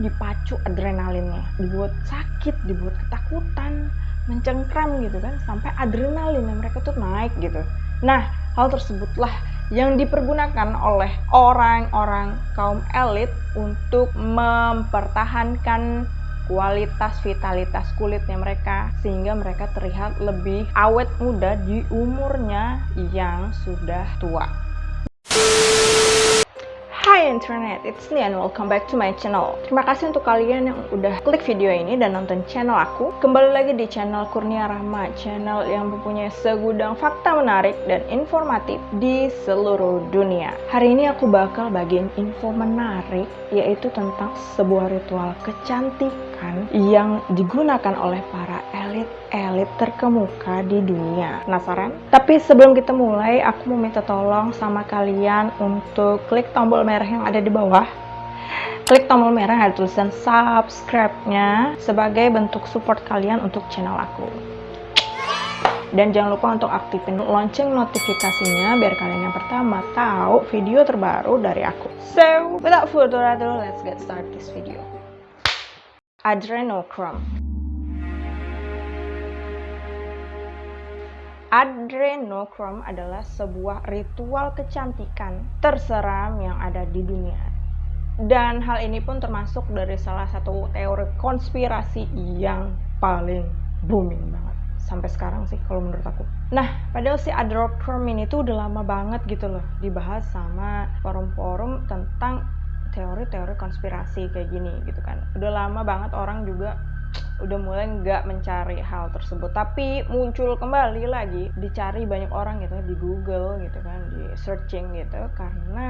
dipacu adrenalinnya dibuat sakit dibuat ketakutan mencengkram gitu kan sampai adrenalinnya mereka tuh naik gitu nah hal tersebutlah yang dipergunakan oleh orang-orang kaum elit untuk mempertahankan kualitas vitalitas kulitnya mereka sehingga mereka terlihat lebih awet muda di umurnya yang sudah tua. Hai internet, it's and welcome back to my channel. Terima kasih untuk kalian yang udah klik video ini dan nonton channel aku. Kembali lagi di channel Kurnia Rahma, channel yang mempunyai segudang fakta menarik dan informatif di seluruh dunia. Hari ini aku bakal bagiin info menarik yaitu tentang sebuah ritual kecantikan yang digunakan oleh para elit-elit terkemuka di dunia. Penasaran? Tapi sebelum kita mulai, aku mau minta tolong sama kalian untuk klik tombol merah yang ada di bawah. Klik tombol merah yang ada tulisan subscribe-nya sebagai bentuk support kalian untuk channel aku. Dan jangan lupa untuk aktifin lonceng notifikasinya biar kalian yang pertama tahu video terbaru dari aku. So, without further ado, let's get start this video. Adrenochrome Adrenochrome adalah sebuah ritual kecantikan terseram yang ada di dunia. Dan hal ini pun termasuk dari salah satu teori konspirasi yang paling booming banget sampai sekarang sih kalau menurut aku. Nah, padahal si adrenochrome ini tuh udah lama banget gitu loh dibahas sama forum-forum tentang teori-teori konspirasi kayak gini gitu kan. Udah lama banget orang juga udah mulai nggak mencari hal tersebut. Tapi muncul kembali lagi dicari banyak orang gitu di Google gitu kan di searching gitu. Karena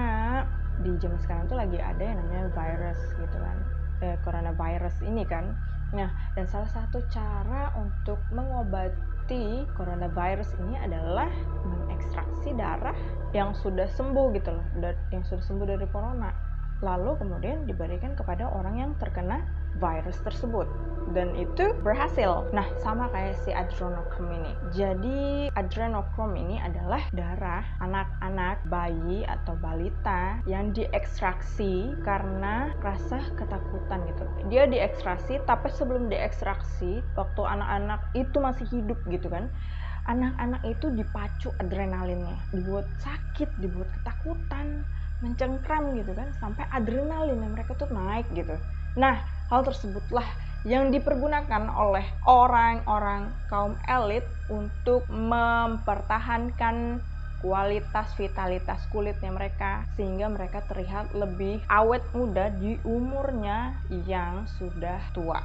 di zaman sekarang tuh lagi ada yang namanya virus gitu kan. Eh, coronavirus ini kan. Nah dan salah satu cara untuk mengobati coronavirus ini adalah mengekstraksi darah yang sudah sembuh gitu loh yang sudah sembuh dari corona lalu kemudian diberikan kepada orang yang terkena virus tersebut dan itu berhasil. Nah, sama kayak si adrenochrome ini. Jadi, adrenochrome ini adalah darah anak-anak bayi atau balita yang diekstraksi karena rasa ketakutan gitu. Dia diekstraksi, tapi sebelum diekstraksi, waktu anak-anak itu masih hidup gitu kan, anak-anak itu dipacu adrenalinnya, dibuat sakit, dibuat ketakutan, mencengkram gitu kan, sampai adrenalinnya mereka tuh naik gitu. Nah, hal tersebutlah yang dipergunakan oleh orang-orang kaum elit untuk mempertahankan kualitas vitalitas kulitnya mereka sehingga mereka terlihat lebih awet muda di umurnya yang sudah tua.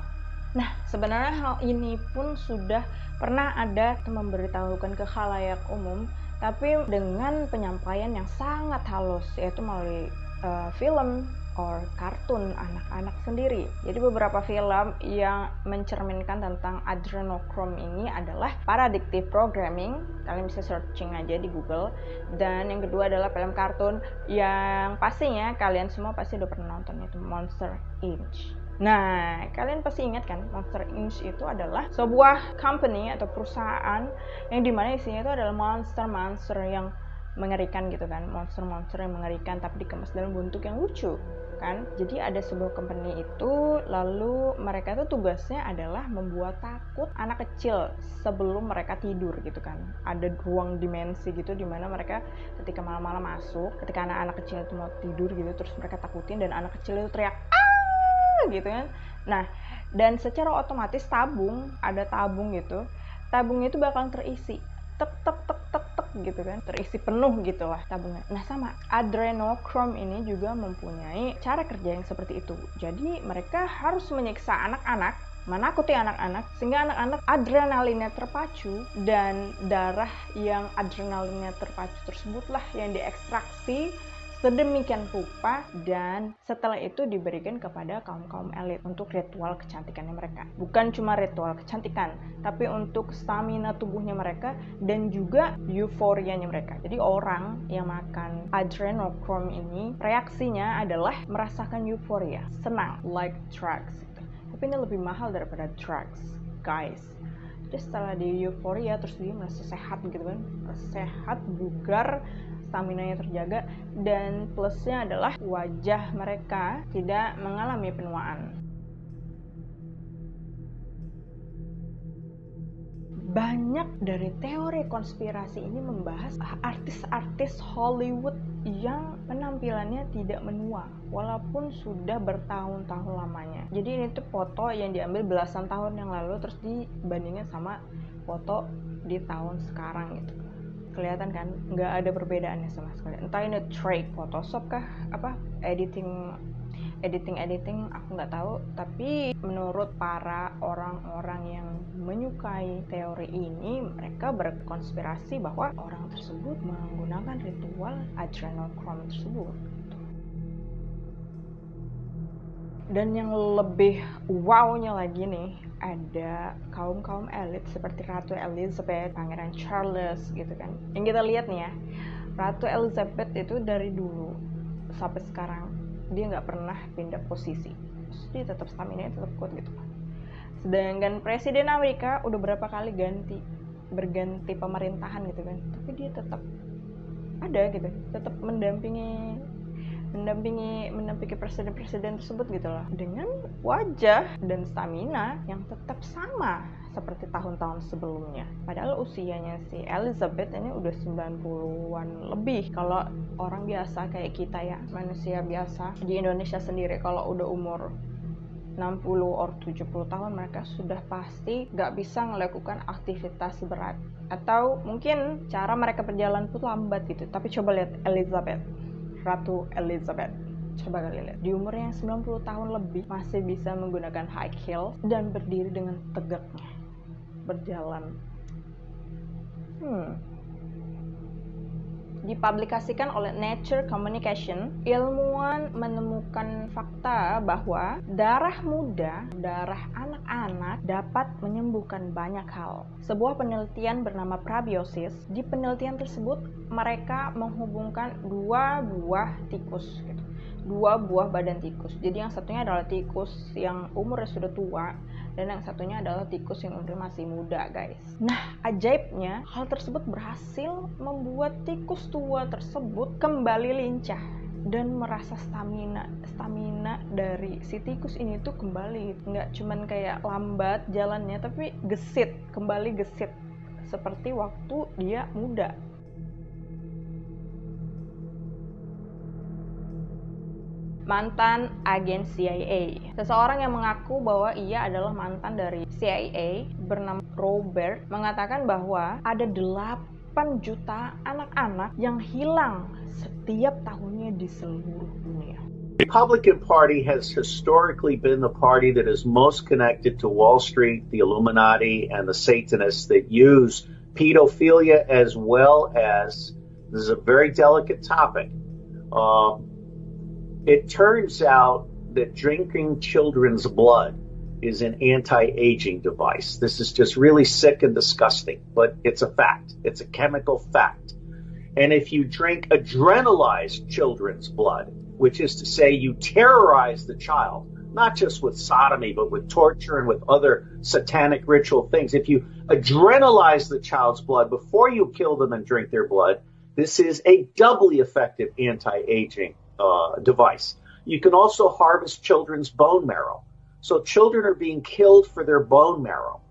Nah, sebenarnya hal ini pun sudah pernah ada memberitahukan ke khalayak umum, tapi dengan penyampaian yang sangat halus, yaitu melalui uh, film or kartun anak-anak sendiri. Jadi beberapa film yang mencerminkan tentang adrenochrome ini adalah Paradictive Programming. Kalian bisa searching aja di Google. Dan yang kedua adalah film kartun yang pastinya kalian semua pasti udah pernah nonton itu Monster Inc. Nah, kalian pasti ingat kan, Monster Inc. itu adalah sebuah company atau perusahaan yang di mana isinya itu adalah monster-monster yang mengerikan gitu kan monster-monster yang mengerikan tapi dikemas dalam bentuk yang lucu kan. Jadi ada sebuah company itu lalu mereka itu tugasnya adalah membuat takut anak kecil sebelum mereka tidur gitu kan. Ada ruang dimensi gitu di mana mereka ketika malam-malam masuk ketika anak-anak kecil itu mau tidur gitu terus mereka takutin dan anak kecil itu teriak ah gitu kan. Nah dan secara otomatis tabung ada tabung gitu tabung itu bakal terisi tek tek tek tek tek gitu kan. Terisi penuh gitu lah tabungan nah sama adrenochrome ini juga mempunyai cara kerja yang seperti itu. Jadi mereka harus menyiksa anak-anak menakuti anak-anak sehingga anak-anak adrenalinnya terpacu dan darah yang adrenalinnya terpacu tersebutlah yang diekstraksi sedemikian rupa dan setelah itu diberikan kepada kaum-kaum elit untuk ritual kecantikannya mereka. Bukan cuma ritual kecantikan, tapi untuk stamina tubuhnya mereka dan juga euforianya mereka. Jadi orang yang makan adrenochrome ini reaksinya adalah merasakan euforia, senang, like drugs. Tapi ini lebih mahal daripada drugs, guys. Jadi setelah di euforia terus dia merasa sehat gitu kan, sehat, bugar, stamina-nya terjaga dan plusnya adalah wajah mereka tidak mengalami penuaan. banyak dari teori konspirasi ini membahas artis-artis Hollywood yang penampilannya tidak menua walaupun sudah bertahun-tahun lamanya. Jadi ini tuh foto yang diambil belasan tahun yang lalu terus dibandingin sama foto di tahun sekarang gitu. Kelihatan kan nggak ada perbedaannya sama sekali. Entah ini trick Photoshop kah apa editing editing editing aku nggak tahu tapi menurut para orang-orang yang menyukai teori ini mereka berkonspirasi bahwa orang tersebut menggunakan ritual adrenochrome tersebut dan yang lebih wownya lagi nih ada kaum kaum elit seperti Ratu Elizabeth, Pangeran Charles gitu kan. Yang kita lihat nih ya, Ratu Elizabeth itu dari dulu sampai sekarang dia nggak pernah pindah posisi. Terus dia tetap stamina tetap kuat gitu. Sedangkan presiden Amerika udah berapa kali ganti berganti pemerintahan gitu kan. Tapi dia tetap ada gitu tetap mendampingi mendampingi mendampingi presiden-presiden tersebut gitu loh dengan wajah dan stamina yang tetap sama seperti tahun-tahun sebelumnya. Padahal usianya si Elizabeth ini udah 90-an lebih. Kalau orang biasa kayak kita ya, manusia biasa di Indonesia sendiri kalau udah umur 60 or 70 tahun mereka sudah pasti gak bisa melakukan aktivitas berat atau mungkin cara mereka berjalan pun lambat gitu tapi coba lihat Elizabeth Ratu Elizabeth coba kali lihat di umur yang 90 tahun lebih masih bisa menggunakan high heel dan berdiri dengan tegaknya berjalan. Hmm. Dipublikasikan oleh Nature Communication, ilmuwan menemukan fakta bahwa darah muda, darah anak-anak dapat menyembuhkan banyak hal. Sebuah penelitian bernama Prabiosis, di penelitian tersebut mereka menghubungkan dua buah tikus gitu dua buah badan tikus. Jadi yang satunya adalah tikus yang umurnya sudah tua dan yang satunya adalah tikus yang umurnya masih muda guys. Nah ajaibnya hal tersebut berhasil membuat tikus tua tersebut kembali lincah dan merasa stamina stamina dari si tikus ini tuh kembali. Nggak cuman kayak lambat jalannya tapi gesit kembali gesit. Seperti waktu dia muda mantan agen CIA. Seseorang yang mengaku bahwa ia adalah mantan dari CIA bernama Robert mengatakan bahwa ada 8 juta anak-anak yang hilang setiap tahunnya di seluruh dunia. Republican Party has historically been the party that is most connected to Wall Street, the Illuminati, and the Satanists that use pedophilia as well as this is a very delicate topic. Um, It turns out that drinking children's blood is an anti-aging device. This is just really sick and disgusting, but it's a fact. It's a chemical fact. And if you drink adrenalized children's blood, which is to say you terrorize the child, not just with sodomy, but with torture and with other satanic ritual things. If you adrenalize the child's blood before you kill them and drink their blood, this is a doubly effective anti-aging uh, device. You can also harvest children's bone marrow. So children are being killed for their bone marrow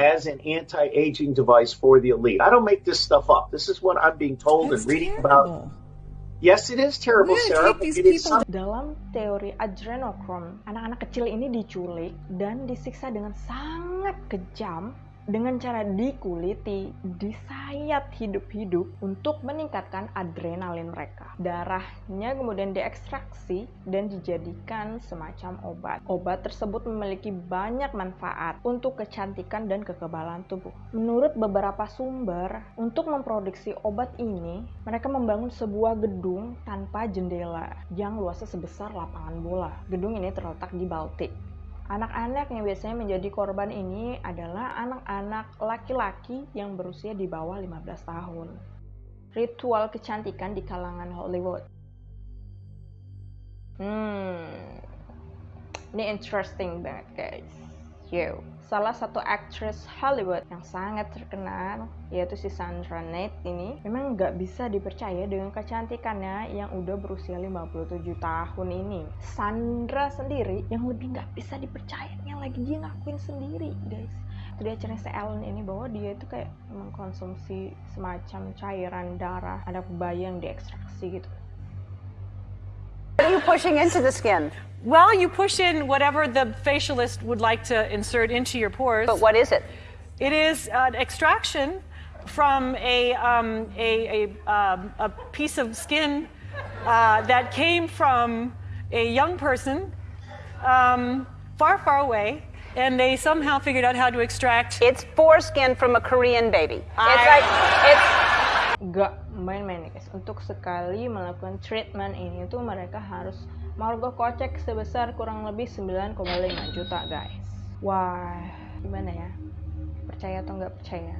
as an anti-aging device for the elite. I don't make this stuff up. This is what I'm being told That's and reading terrible. about. Yes, it is terrible, Sarah. It is Dalam teori adrenochrome, anak-anak kecil ini diculik dan disiksa dengan sangat kejam dengan cara dikuliti, disayat hidup-hidup untuk meningkatkan adrenalin mereka. Darahnya kemudian diekstraksi dan dijadikan semacam obat. Obat tersebut memiliki banyak manfaat untuk kecantikan dan kekebalan tubuh. Menurut beberapa sumber, untuk memproduksi obat ini, mereka membangun sebuah gedung tanpa jendela yang luasnya sebesar lapangan bola. Gedung ini terletak di Baltik Anak-anak yang biasanya menjadi korban ini adalah anak-anak laki-laki yang berusia di bawah 15 tahun. Ritual kecantikan di kalangan Hollywood. Hmm, ini interesting banget guys. you. Salah satu aktris Hollywood yang sangat terkenal, yaitu si Sandra Nate ini, memang nggak bisa dipercaya dengan kecantikannya yang udah berusia 57 tahun ini. Sandra sendiri yang lebih nggak bisa dipercaya, yang lagi dia ngakuin sendiri, guys. Itu dia cerita Ellen ini bahwa dia itu kayak mengkonsumsi semacam cairan darah, ada bayang diekstraksi gitu. What are you pushing into the skin? Well, you push in whatever the facialist would like to insert into your pores. But what is it? It is an extraction from a, um, a, a, um, a piece of skin uh, that came from a young person um, far, far away, and they somehow figured out how to extract. It's foreskin from a Korean baby. It's like it's Gak nih guys. Untuk sekali melakukan treatment ini tuh mereka harus merogoh kocek sebesar kurang lebih 9,5 juta guys. Wah, gimana ya? Percaya atau nggak percaya?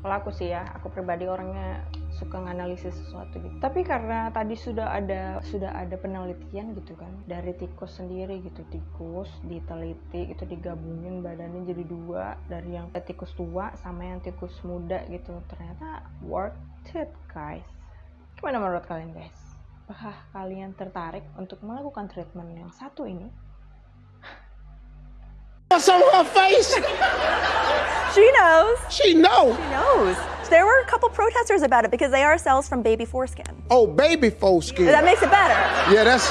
Kalau aku sih ya, aku pribadi orangnya suka nganalisis sesuatu gitu. Tapi karena tadi sudah ada sudah ada penelitian gitu kan dari tikus sendiri gitu tikus diteliti itu digabungin badannya jadi dua dari yang tikus tua sama yang tikus muda gitu ternyata worth it guys. Gimana menurut kalian guys? Apakah kalian tertarik untuk melakukan treatment yang satu ini? What's on her face? She knows. She knows. She knows. There were a couple protesters about it because they are cells from baby foreskin. Oh, baby foreskin. That makes it better. Yeah, that's.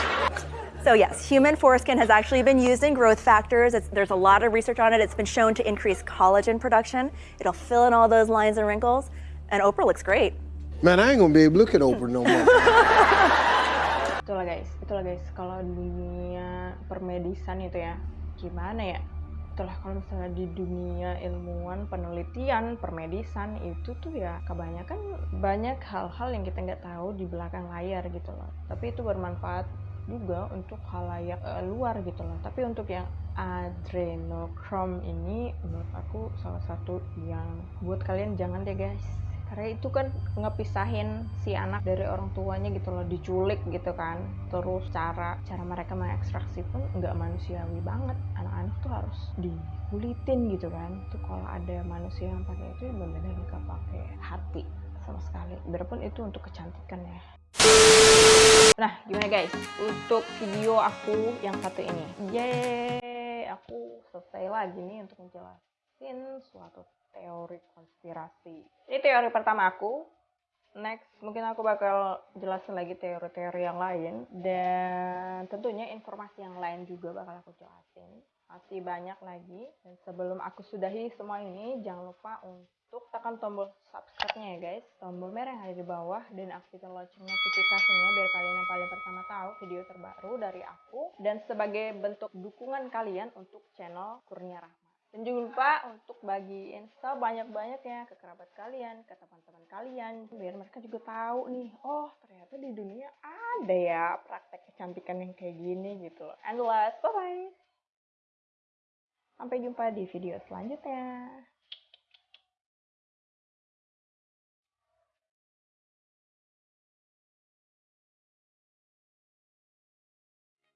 So yes, human foreskin has actually been used in growth factors. It's, there's a lot of research on it. It's been shown to increase collagen production. It'll fill in all those lines and wrinkles. And Oprah looks great. Man, I ain't gonna be able to look at Oprah no more. Itulah guys, itulah guys kalau dunia permedisan itu ya gimana ya? Itulah kalau misalnya di dunia ilmuwan penelitian permedisan itu tuh ya kebanyakan banyak hal-hal yang kita nggak tahu di belakang layar gitu loh. Tapi itu bermanfaat juga untuk halayak eh, luar gitu loh. Tapi untuk yang adrenochrome ini menurut aku salah satu yang buat kalian jangan deh guys karena itu kan ngepisahin si anak dari orang tuanya gitu loh diculik gitu kan. Terus cara cara mereka mengekstraksi pun nggak manusiawi banget. Anak-anak tuh harus dikulitin gitu kan. Itu kalau ada manusia yang pakai itu benar-benar nggak pakai hati sama sekali. Biarpun itu untuk kecantikan ya. Nah gimana guys? Untuk video aku yang satu ini. Yeay! Aku selesai lagi nih untuk menjelasin suatu teori konspirasi. Ini teori pertama aku. Next, mungkin aku bakal jelasin lagi teori-teori yang lain dan tentunya informasi yang lain juga bakal aku jelasin. Masih banyak lagi. Dan sebelum aku sudahi semua ini, jangan lupa untuk tekan tombol subscribe-nya ya guys. Tombol merah yang ada di bawah dan aktifkan lonceng notifikasinya biar kalian yang paling pertama tahu video terbaru dari aku dan sebagai bentuk dukungan kalian untuk channel Kurnia Rahma. Dan jangan lupa untuk bagiin sebanyak-banyaknya ke kerabat kalian, ke teman-teman kalian, biar mereka juga tahu nih, oh ternyata di dunia ada ya praktek kecantikan yang kayak gini gitu. And last, bye-bye. Sampai jumpa di video selanjutnya.